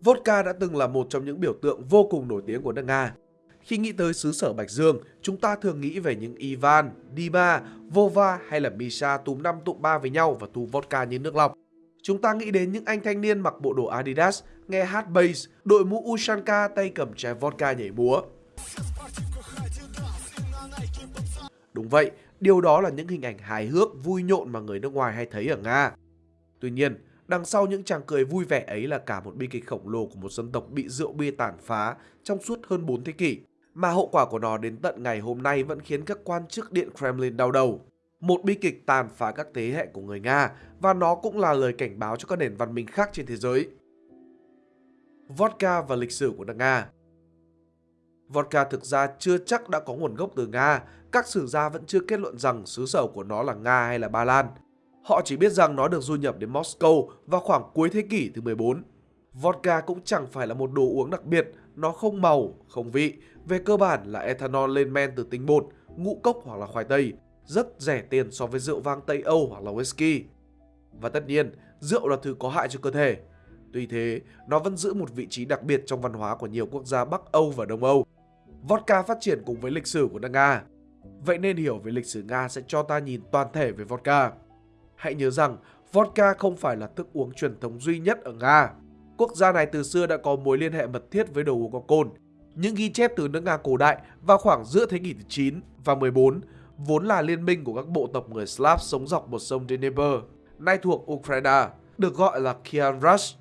Vodka đã từng là một trong những biểu tượng vô cùng nổi tiếng của nước Nga. Khi nghĩ tới xứ sở Bạch Dương, chúng ta thường nghĩ về những Ivan, Dima, Vova hay là Misha túm năm tụ ba với nhau và tu vodka như nước lọc. Chúng ta nghĩ đến những anh thanh niên mặc bộ đồ Adidas, nghe hát bass, đội mũ Ushanka tay cầm chai vodka nhảy múa. Đúng vậy, điều đó là những hình ảnh hài hước, vui nhộn mà người nước ngoài hay thấy ở Nga. Tuy nhiên, đằng sau những chàng cười vui vẻ ấy là cả một bi kịch khổng lồ của một dân tộc bị rượu bia tàn phá trong suốt hơn 4 thế kỷ, mà hậu quả của nó đến tận ngày hôm nay vẫn khiến các quan chức Điện Kremlin đau đầu. Một bi kịch tàn phá các thế hệ của người Nga và nó cũng là lời cảnh báo cho các nền văn minh khác trên thế giới. Vodka và lịch sử của nước Nga Vodka thực ra chưa chắc đã có nguồn gốc từ Nga, các sử gia vẫn chưa kết luận rằng xứ sở của nó là Nga hay là Ba Lan. Họ chỉ biết rằng nó được du nhập đến Moscow vào khoảng cuối thế kỷ thứ 14. Vodka cũng chẳng phải là một đồ uống đặc biệt, nó không màu, không vị, về cơ bản là ethanol lên men từ tinh bột, ngũ cốc hoặc là khoai tây, rất rẻ tiền so với rượu vang Tây Âu hoặc là whisky. Và tất nhiên, rượu là thứ có hại cho cơ thể. Tuy thế, nó vẫn giữ một vị trí đặc biệt trong văn hóa của nhiều quốc gia Bắc Âu và Đông Âu. Vodka phát triển cùng với lịch sử của nước Nga. Vậy nên hiểu về lịch sử Nga sẽ cho ta nhìn toàn thể về vodka. Hãy nhớ rằng, vodka không phải là thức uống truyền thống duy nhất ở Nga. Quốc gia này từ xưa đã có mối liên hệ mật thiết với đồ uống có cồn. Những ghi chép từ nước Nga cổ đại vào khoảng giữa thế kỷ thứ 9 và 14 vốn là liên minh của các bộ tộc người Slav sống dọc một sông Dnieper, nay thuộc Ukraine, được gọi là Kian Rush.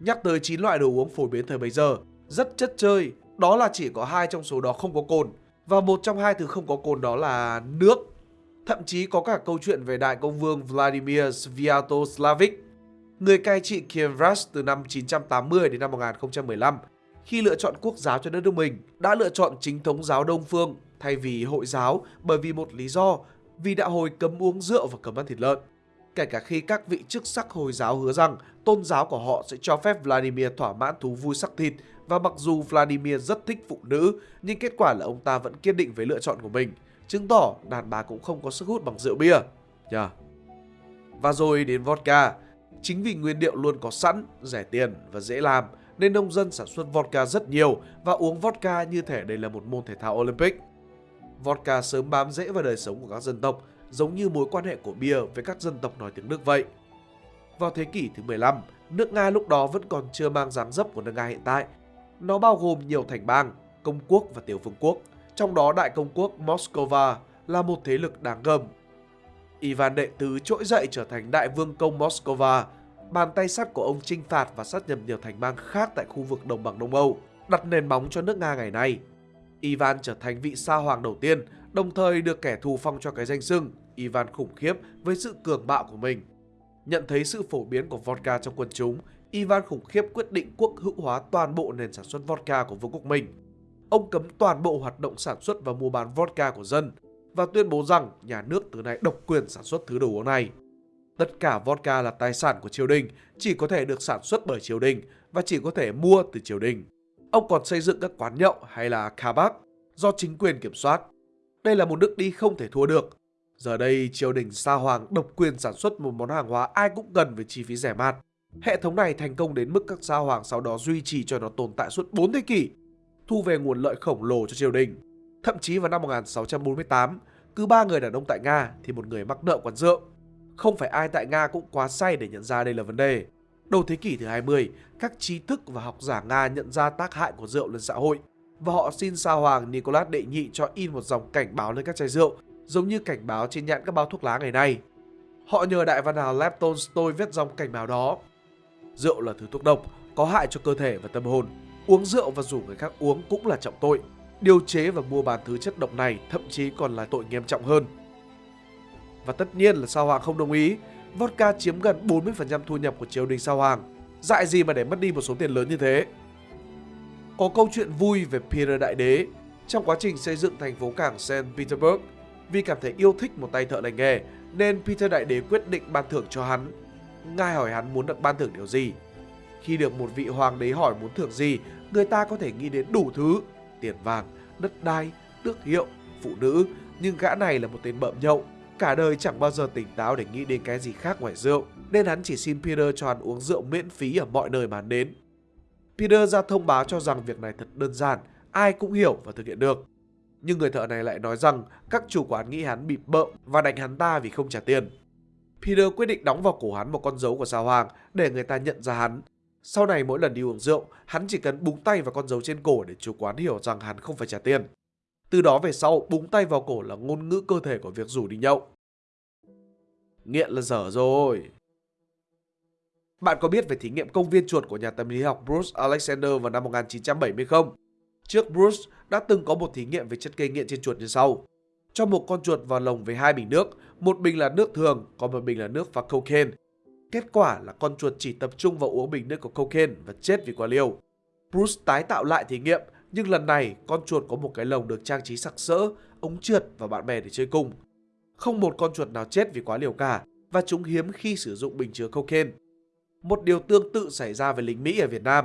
Nhắc tới 9 loại đồ uống phổ biến thời bấy giờ, rất chất chơi, đó là chỉ có hai trong số đó không có cồn và một trong hai thứ không có cồn đó là nước. Thậm chí có cả câu chuyện về đại công vương Vladimir Sviatoslavic, người cai trị Kiev Rus từ năm 980 đến năm 1015. Khi lựa chọn quốc giáo cho đất nước mình, đã lựa chọn chính thống giáo Đông Phương thay vì hội giáo bởi vì một lý do, vì đạo hồi cấm uống rượu và cấm ăn thịt lợn. Kể cả khi các vị chức sắc Hồi giáo hứa rằng tôn giáo của họ sẽ cho phép Vladimir thỏa mãn thú vui sắc thịt và mặc dù Vladimir rất thích phụ nữ, nhưng kết quả là ông ta vẫn kiên định với lựa chọn của mình, chứng tỏ đàn bà cũng không có sức hút bằng rượu bia. Yeah. Và rồi đến vodka. Chính vì nguyên liệu luôn có sẵn, rẻ tiền và dễ làm, nên nông dân sản xuất vodka rất nhiều và uống vodka như thể đây là một môn thể thao Olympic. Vodka sớm bám rễ vào đời sống của các dân tộc, giống như mối quan hệ của bia với các dân tộc nói tiếng Đức vậy. Vào thế kỷ thứ 15, nước Nga lúc đó vẫn còn chưa mang dáng dấp của nước Nga hiện tại nó bao gồm nhiều thành bang, công quốc và tiểu vương quốc, trong đó đại công quốc Moscow là một thế lực đáng gờm. Ivan đệ tứ trỗi dậy trở thành đại vương công Moscow, bàn tay sắt của ông chinh phạt và sát nhập nhiều thành bang khác tại khu vực đồng bằng Đông Âu, đặt nền móng cho nước Nga ngày nay. Ivan trở thành vị sa hoàng đầu tiên, đồng thời được kẻ thù phong cho cái danh xưng Ivan khủng khiếp với sự cường bạo của mình. Nhận thấy sự phổ biến của vodka trong quân chúng, Ivan khủng khiếp quyết định quốc hữu hóa toàn bộ nền sản xuất vodka của vương quốc mình. Ông cấm toàn bộ hoạt động sản xuất và mua bán vodka của dân và tuyên bố rằng nhà nước từ nay độc quyền sản xuất thứ đồ uống này. Tất cả vodka là tài sản của triều đình, chỉ có thể được sản xuất bởi triều đình và chỉ có thể mua từ triều đình. Ông còn xây dựng các quán nhậu hay là kabak do chính quyền kiểm soát. Đây là một nước đi không thể thua được. Giờ đây, triều đình Sa Hoàng độc quyền sản xuất một món hàng hóa ai cũng cần với chi phí rẻ mạt. Hệ thống này thành công đến mức các sa hoàng sau đó duy trì cho nó tồn tại suốt 4 thế kỷ, thu về nguồn lợi khổng lồ cho triều đình. Thậm chí vào năm 1648, cứ ba người đàn ông tại Nga thì một người mắc nợ quán rượu. Không phải ai tại Nga cũng quá say để nhận ra đây là vấn đề. Đầu thế kỷ thứ 20, các trí thức và học giả Nga nhận ra tác hại của rượu lên xã hội và họ xin sao hoàng Nicholas đệ nhị cho in một dòng cảnh báo lên các chai rượu, giống như cảnh báo trên nhãn các bao thuốc lá ngày nay. Họ nhờ đại văn hào Lev Tolstoy viết dòng cảnh báo đó Rượu là thứ thuốc độc, có hại cho cơ thể và tâm hồn. Uống rượu và rủ người khác uống cũng là trọng tội. Điều chế và mua bán thứ chất độc này thậm chí còn là tội nghiêm trọng hơn. Và tất nhiên là Sao Hoàng không đồng ý. Vodka chiếm gần 40% thu nhập của triều đình Sao Hoàng. Dại gì mà để mất đi một số tiền lớn như thế. Có câu chuyện vui về Peter Đại Đế trong quá trình xây dựng thành phố cảng St. Petersburg. Vì cảm thấy yêu thích một tay thợ lành nghề, nên Peter Đại Đế quyết định ban thưởng cho hắn Ngài hỏi hắn muốn được ban thưởng điều gì. Khi được một vị hoàng đế hỏi muốn thưởng gì, người ta có thể nghĩ đến đủ thứ, tiền vàng, đất đai, tước hiệu, phụ nữ, nhưng gã này là một tên bợm nhậu, cả đời chẳng bao giờ tỉnh táo để nghĩ đến cái gì khác ngoài rượu, nên hắn chỉ xin Peter cho hắn uống rượu miễn phí ở mọi nơi mà hắn đến. Peter ra thông báo cho rằng việc này thật đơn giản, ai cũng hiểu và thực hiện được. Nhưng người thợ này lại nói rằng các chủ quán nghĩ hắn bị bợm và đánh hắn ta vì không trả tiền. Peter quyết định đóng vào cổ hắn một con dấu của sao hoàng để người ta nhận ra hắn. Sau này mỗi lần đi uống rượu, hắn chỉ cần búng tay vào con dấu trên cổ để chủ quán hiểu rằng hắn không phải trả tiền. Từ đó về sau, búng tay vào cổ là ngôn ngữ cơ thể của việc rủ đi nhậu. Nghiện là dở rồi. Bạn có biết về thí nghiệm công viên chuột của nhà tâm lý học Bruce Alexander vào năm 1970 không? Trước Bruce đã từng có một thí nghiệm về chất gây nghiện trên chuột như sau. Cho một con chuột vào lồng với hai bình nước, một bình là nước thường, còn một bình là nước pha cocaine. Kết quả là con chuột chỉ tập trung vào uống bình nước của cocaine và chết vì quá liều. Bruce tái tạo lại thí nghiệm, nhưng lần này con chuột có một cái lồng được trang trí sặc sỡ, ống trượt và bạn bè để chơi cùng. Không một con chuột nào chết vì quá liều cả và chúng hiếm khi sử dụng bình chứa cocaine. Một điều tương tự xảy ra với lính Mỹ ở Việt Nam.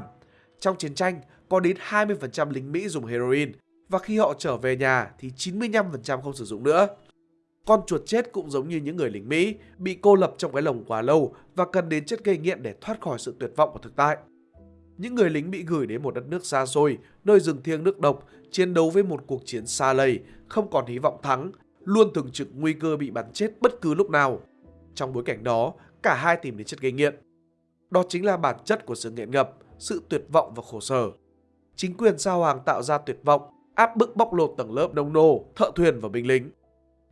Trong chiến tranh, có đến 20% lính Mỹ dùng heroin và khi họ trở về nhà thì 95% không sử dụng nữa. Con chuột chết cũng giống như những người lính Mỹ bị cô lập trong cái lồng quá lâu và cần đến chất gây nghiện để thoát khỏi sự tuyệt vọng của thực tại. Những người lính bị gửi đến một đất nước xa xôi, nơi rừng thiêng nước độc, chiến đấu với một cuộc chiến xa lầy, không còn hy vọng thắng, luôn thường trực nguy cơ bị bắn chết bất cứ lúc nào. Trong bối cảnh đó, cả hai tìm đến chất gây nghiện. Đó chính là bản chất của sự nghiện ngập, sự tuyệt vọng và khổ sở. Chính quyền sao hoàng tạo ra tuyệt vọng, áp bức bóc lột tầng lớp nông nô, thợ thuyền và binh lính.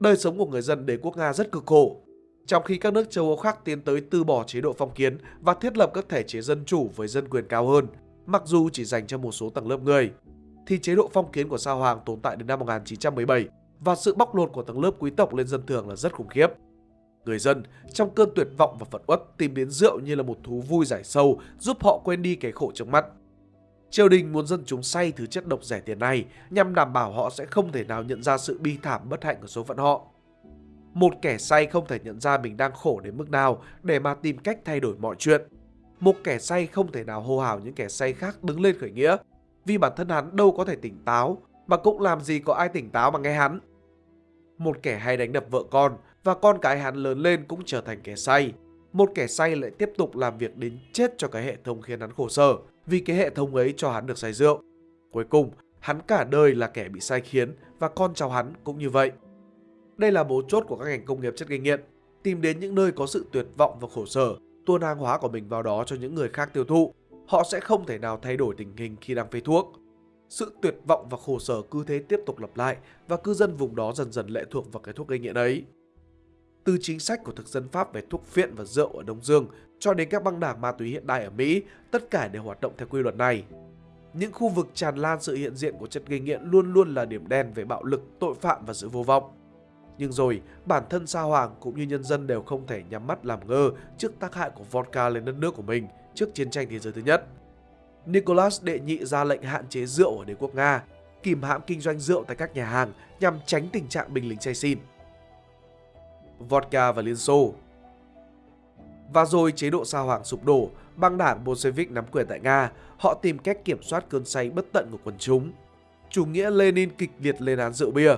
Đời sống của người dân đế quốc Nga rất cực khổ. Trong khi các nước châu Âu khác tiến tới từ bỏ chế độ phong kiến và thiết lập các thể chế dân chủ với dân quyền cao hơn, mặc dù chỉ dành cho một số tầng lớp người, thì chế độ phong kiến của sao hoàng tồn tại đến năm 1917 và sự bóc lột của tầng lớp quý tộc lên dân thường là rất khủng khiếp. Người dân trong cơn tuyệt vọng và phận uất tìm đến rượu như là một thú vui giải sâu giúp họ quên đi cái khổ trước mắt. Triều đình muốn dân chúng say thứ chất độc rẻ tiền này nhằm đảm bảo họ sẽ không thể nào nhận ra sự bi thảm bất hạnh của số phận họ. Một kẻ say không thể nhận ra mình đang khổ đến mức nào để mà tìm cách thay đổi mọi chuyện. Một kẻ say không thể nào hô hào những kẻ say khác đứng lên khởi nghĩa, vì bản thân hắn đâu có thể tỉnh táo, mà cũng làm gì có ai tỉnh táo mà nghe hắn. Một kẻ hay đánh đập vợ con và con cái hắn lớn lên cũng trở thành kẻ say. Một kẻ say lại tiếp tục làm việc đến chết cho cái hệ thống khiến hắn khổ sở vì cái hệ thống ấy cho hắn được say rượu. Cuối cùng, hắn cả đời là kẻ bị sai khiến và con cháu hắn cũng như vậy. Đây là mấu chốt của các ngành công nghiệp chất gây nghiện, tìm đến những nơi có sự tuyệt vọng và khổ sở, tuôn hàng hóa của mình vào đó cho những người khác tiêu thụ. Họ sẽ không thể nào thay đổi tình hình khi đang phê thuốc. Sự tuyệt vọng và khổ sở cứ thế tiếp tục lặp lại và cư dân vùng đó dần dần lệ thuộc vào cái thuốc gây nghiện ấy. Từ chính sách của thực dân Pháp về thuốc phiện và rượu ở Đông Dương cho đến các băng đảng ma túy hiện đại ở Mỹ, tất cả đều hoạt động theo quy luật này. Những khu vực tràn lan sự hiện diện của chất gây nghiện luôn luôn là điểm đen về bạo lực, tội phạm và sự vô vọng. Nhưng rồi, bản thân Sa Hoàng cũng như nhân dân đều không thể nhắm mắt làm ngơ trước tác hại của vodka lên đất nước của mình trước chiến tranh thế giới thứ nhất. Nicholas đệ nhị ra lệnh hạn chế rượu ở đế quốc Nga, kìm hãm kinh doanh rượu tại các nhà hàng nhằm tránh tình trạng binh lính say xin. Vodka và Liên Xô Và rồi chế độ Sa Hoàng sụp đổ, băng đảng Bolshevik nắm quyền tại Nga, họ tìm cách kiểm soát cơn say bất tận của quần chúng. Chủ nghĩa Lenin kịch liệt lên án rượu bia.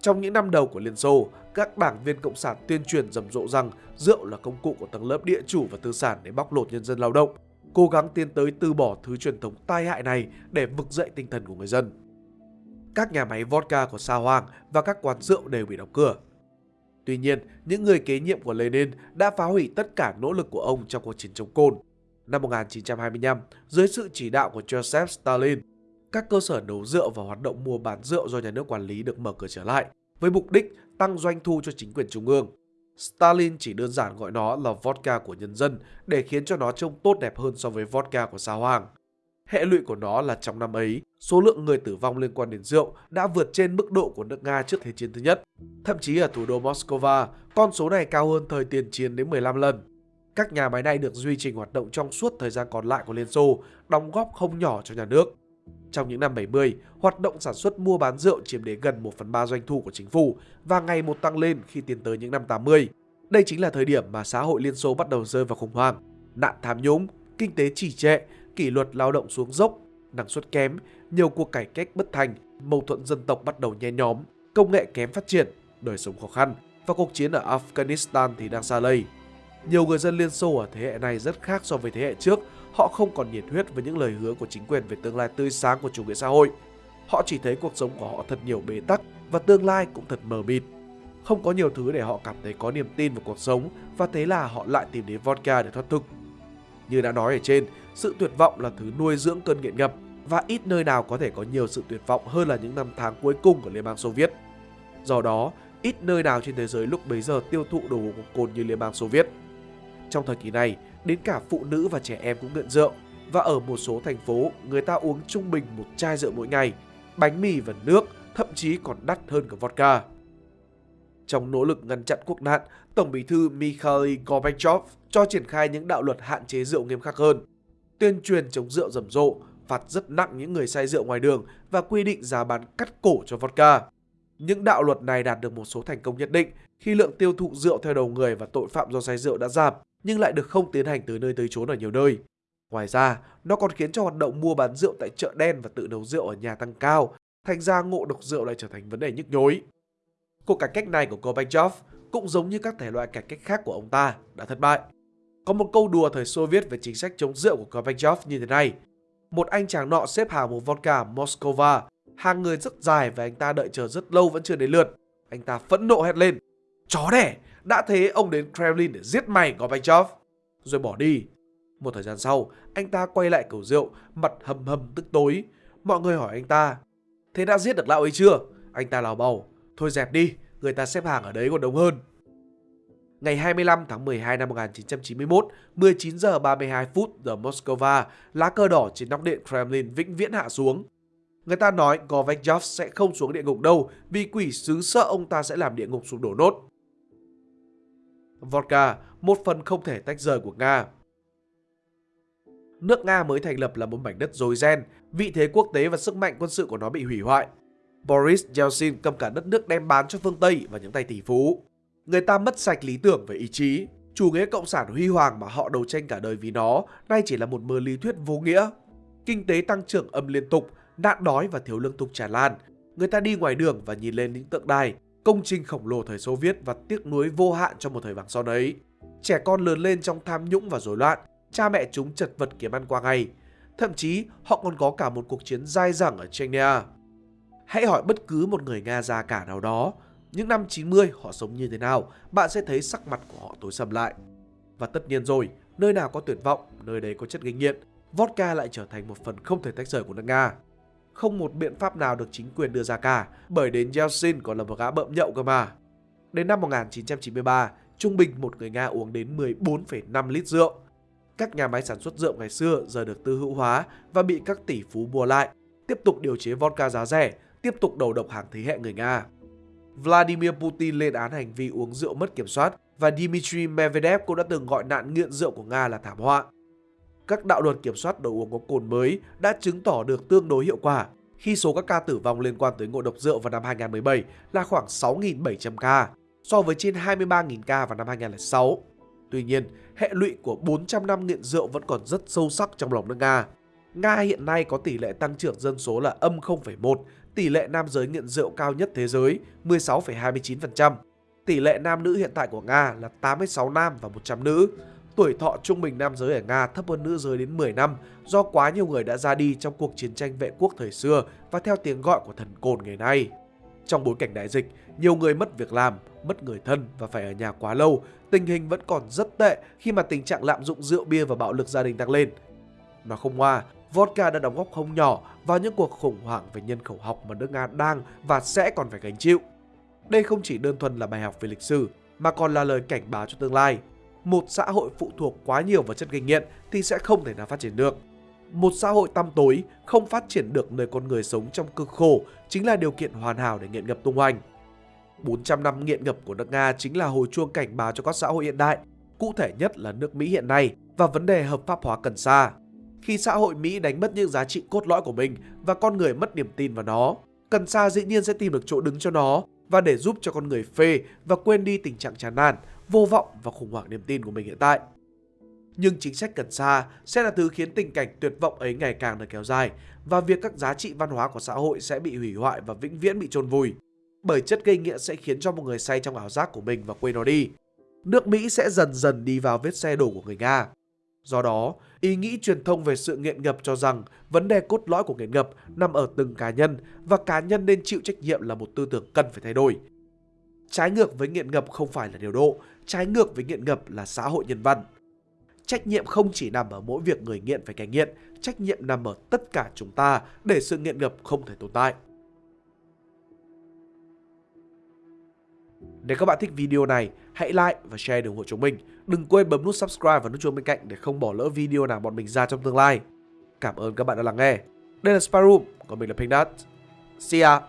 Trong những năm đầu của Liên Xô, các đảng viên Cộng sản tuyên truyền rầm rộ rằng rượu là công cụ của tầng lớp địa chủ và tư sản để bóc lột nhân dân lao động, cố gắng tiến tới từ bỏ thứ truyền thống tai hại này để vực dậy tinh thần của người dân. Các nhà máy vodka của Sa Hoàng và các quán rượu đều bị đóng cửa. Tuy nhiên, những người kế nhiệm của Lenin đã phá hủy tất cả nỗ lực của ông trong cuộc chiến chống côn. Năm 1925, dưới sự chỉ đạo của Joseph Stalin, các cơ sở nấu rượu và hoạt động mua bán rượu do nhà nước quản lý được mở cửa trở lại, với mục đích tăng doanh thu cho chính quyền trung ương. Stalin chỉ đơn giản gọi nó là vodka của nhân dân để khiến cho nó trông tốt đẹp hơn so với vodka của sao hoàng. Hệ lụy của nó là trong năm ấy, số lượng người tử vong liên quan đến rượu đã vượt trên mức độ của nước Nga trước Thế chiến thứ nhất. Thậm chí ở thủ đô Moscow, con số này cao hơn thời tiền chiến đến 15 lần. Các nhà máy này được duy trì hoạt động trong suốt thời gian còn lại của Liên Xô, đóng góp không nhỏ cho nhà nước. Trong những năm 70, hoạt động sản xuất mua bán rượu chiếm đến gần 1 phần 3 doanh thu của chính phủ và ngày một tăng lên khi tiến tới những năm 80. Đây chính là thời điểm mà xã hội Liên Xô bắt đầu rơi vào khủng hoảng, nạn tham nhũng, kinh tế trì trệ, kỷ luật lao động xuống dốc, năng suất kém, nhiều cuộc cải cách bất thành, mâu thuẫn dân tộc bắt đầu nhen nhóm, công nghệ kém phát triển, đời sống khó khăn và cuộc chiến ở Afghanistan thì đang xa lây. Nhiều người dân Liên Xô ở thế hệ này rất khác so với thế hệ trước, họ không còn nhiệt huyết với những lời hứa của chính quyền về tương lai tươi sáng của chủ nghĩa xã hội. Họ chỉ thấy cuộc sống của họ thật nhiều bế tắc và tương lai cũng thật mờ mịt. Không có nhiều thứ để họ cảm thấy có niềm tin vào cuộc sống và thế là họ lại tìm đến vodka để thoát thực. Như đã nói ở trên, sự tuyệt vọng là thứ nuôi dưỡng cơn nghiện ngập và ít nơi nào có thể có nhiều sự tuyệt vọng hơn là những năm tháng cuối cùng của Liên bang Xô Viết. Do đó, ít nơi nào trên thế giới lúc bấy giờ tiêu thụ đồ uống cồn như Liên bang Xô Viết. Trong thời kỳ này, đến cả phụ nữ và trẻ em cũng nghiện rượu và ở một số thành phố, người ta uống trung bình một chai rượu mỗi ngày, bánh mì và nước, thậm chí còn đắt hơn cả vodka. Trong nỗ lực ngăn chặn quốc nạn, Tổng bí thư Mikhail Gorbachev cho triển khai những đạo luật hạn chế rượu nghiêm khắc hơn, tuyên truyền chống rượu rầm rộ, phạt rất nặng những người say rượu ngoài đường và quy định giá bán cắt cổ cho vodka. Những đạo luật này đạt được một số thành công nhất định khi lượng tiêu thụ rượu theo đầu người và tội phạm do say rượu đã giảm, nhưng lại được không tiến hành từ nơi tới chốn ở nhiều nơi. Ngoài ra, nó còn khiến cho hoạt động mua bán rượu tại chợ đen và tự nấu rượu ở nhà tăng cao, thành ra ngộ độc rượu lại trở thành vấn đề nhức nhối. Cuộc cải cách này của Gorbachev cũng giống như các thể loại cải cách khác của ông ta đã thất bại. Có một câu đùa thời Xô Viết về chính sách chống rượu của Gorbachev như thế này. Một anh chàng nọ xếp hàng một vodka Moscow, hàng người rất dài và anh ta đợi chờ rất lâu vẫn chưa đến lượt. Anh ta phẫn nộ hét lên, chó đẻ, đã thế ông đến Kremlin để giết mày Gorbachev. Rồi bỏ đi. Một thời gian sau, anh ta quay lại cầu rượu, mặt hầm hầm tức tối. Mọi người hỏi anh ta, thế đã giết được lão ấy chưa? Anh ta lào bầu, thôi dẹp đi, người ta xếp hàng ở đấy còn đông hơn. Ngày 25 tháng 12 năm 1991, 19 giờ 32 phút giờ Moscow, lá cờ đỏ trên nóc điện Kremlin vĩnh viễn hạ xuống. Người ta nói Gorbachev sẽ không xuống địa ngục đâu vì quỷ sứ sợ ông ta sẽ làm địa ngục sụp đổ nốt. Vodka, một phần không thể tách rời của Nga. Nước Nga mới thành lập là một mảnh đất dối ren, vị thế quốc tế và sức mạnh quân sự của nó bị hủy hoại. Boris Yeltsin cầm cả đất nước đem bán cho phương Tây và những tay tỷ phú. Người ta mất sạch lý tưởng và ý chí. Chủ nghĩa cộng sản huy hoàng mà họ đấu tranh cả đời vì nó nay chỉ là một mơ lý thuyết vô nghĩa. Kinh tế tăng trưởng âm liên tục, nạn đói và thiếu lương thực tràn lan. Người ta đi ngoài đường và nhìn lên những tượng đài, công trình khổng lồ thời Xô Viết và tiếc nuối vô hạn trong một thời vàng son ấy. Trẻ con lớn lên trong tham nhũng và rối loạn, cha mẹ chúng chật vật kiếm ăn qua ngày. Thậm chí họ còn có cả một cuộc chiến dai dẳng ở Chechnya. Hãy hỏi bất cứ một người Nga già cả nào đó, những năm 90 họ sống như thế nào, bạn sẽ thấy sắc mặt của họ tối sầm lại. Và tất nhiên rồi, nơi nào có tuyệt vọng, nơi đấy có chất gây nghiện, vodka lại trở thành một phần không thể tách rời của nước Nga. Không một biện pháp nào được chính quyền đưa ra cả, bởi đến Yeltsin còn là một gã bợm nhậu cơ mà. Đến năm 1993, trung bình một người Nga uống đến 14,5 lít rượu. Các nhà máy sản xuất rượu ngày xưa giờ được tư hữu hóa và bị các tỷ phú mua lại, tiếp tục điều chế vodka giá rẻ, tiếp tục đầu độc hàng thế hệ người Nga. Vladimir Putin lên án hành vi uống rượu mất kiểm soát và Dmitry Medvedev cũng đã từng gọi nạn nghiện rượu của Nga là thảm họa. Các đạo luật kiểm soát đồ uống có cồn mới đã chứng tỏ được tương đối hiệu quả khi số các ca tử vong liên quan tới ngộ độc rượu vào năm 2017 là khoảng 6.700 ca, so với trên 23.000 ca vào năm 2006. Tuy nhiên, hệ lụy của 400 năm nghiện rượu vẫn còn rất sâu sắc trong lòng nước Nga. Nga hiện nay có tỷ lệ tăng trưởng dân số là âm 0,1 tỷ lệ nam giới nghiện rượu cao nhất thế giới 16,29%. Tỷ lệ nam nữ hiện tại của Nga là 86 nam và 100 nữ. Tuổi thọ trung bình nam giới ở Nga thấp hơn nữ giới đến 10 năm do quá nhiều người đã ra đi trong cuộc chiến tranh vệ quốc thời xưa và theo tiếng gọi của thần cồn ngày nay. Trong bối cảnh đại dịch, nhiều người mất việc làm, mất người thân và phải ở nhà quá lâu, tình hình vẫn còn rất tệ khi mà tình trạng lạm dụng rượu bia và bạo lực gia đình tăng lên. Nó không hoa, vodka đã đóng góp không nhỏ vào những cuộc khủng hoảng về nhân khẩu học mà nước Nga đang và sẽ còn phải gánh chịu. Đây không chỉ đơn thuần là bài học về lịch sử, mà còn là lời cảnh báo cho tương lai. Một xã hội phụ thuộc quá nhiều vào chất gây nghiện thì sẽ không thể nào phát triển được. Một xã hội tăm tối không phát triển được nơi con người sống trong cực khổ chính là điều kiện hoàn hảo để nghiện ngập tung hoành. 400 năm nghiện ngập của nước Nga chính là hồi chuông cảnh báo cho các xã hội hiện đại, cụ thể nhất là nước Mỹ hiện nay và vấn đề hợp pháp hóa cần sa khi xã hội Mỹ đánh mất những giá trị cốt lõi của mình và con người mất niềm tin vào nó. Cần sa dĩ nhiên sẽ tìm được chỗ đứng cho nó và để giúp cho con người phê và quên đi tình trạng chán nản, vô vọng và khủng hoảng niềm tin của mình hiện tại. Nhưng chính sách cần sa sẽ là thứ khiến tình cảnh tuyệt vọng ấy ngày càng được kéo dài và việc các giá trị văn hóa của xã hội sẽ bị hủy hoại và vĩnh viễn bị chôn vùi. Bởi chất gây nghiện sẽ khiến cho một người say trong ảo giác của mình và quên nó đi. Nước Mỹ sẽ dần dần đi vào vết xe đổ của người Nga. Do đó, ý nghĩ truyền thông về sự nghiện ngập cho rằng vấn đề cốt lõi của nghiện ngập nằm ở từng cá nhân và cá nhân nên chịu trách nhiệm là một tư tưởng cần phải thay đổi. Trái ngược với nghiện ngập không phải là điều độ, trái ngược với nghiện ngập là xã hội nhân văn. Trách nhiệm không chỉ nằm ở mỗi việc người nghiện phải cai nghiện, trách nhiệm nằm ở tất cả chúng ta để sự nghiện ngập không thể tồn tại. Nếu các bạn thích video này, hãy like và share để ủng hộ chúng mình. Đừng quên bấm nút subscribe và nút chuông bên cạnh để không bỏ lỡ video nào bọn mình ra trong tương lai. Cảm ơn các bạn đã lắng nghe. Đây là Sparum còn mình là Pink See ya!